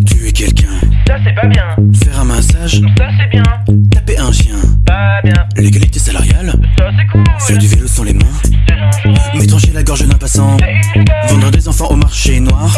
Tuer quelqu'un, Ça c'est pas bien, faire un massage, ça c'est bien, taper un chien, pas bien, l'égalité salariale, ça c'est cool, faire du vélo sans les mains, c'est m'étranger la gorge d'un passant, vendre des enfants au marché noir.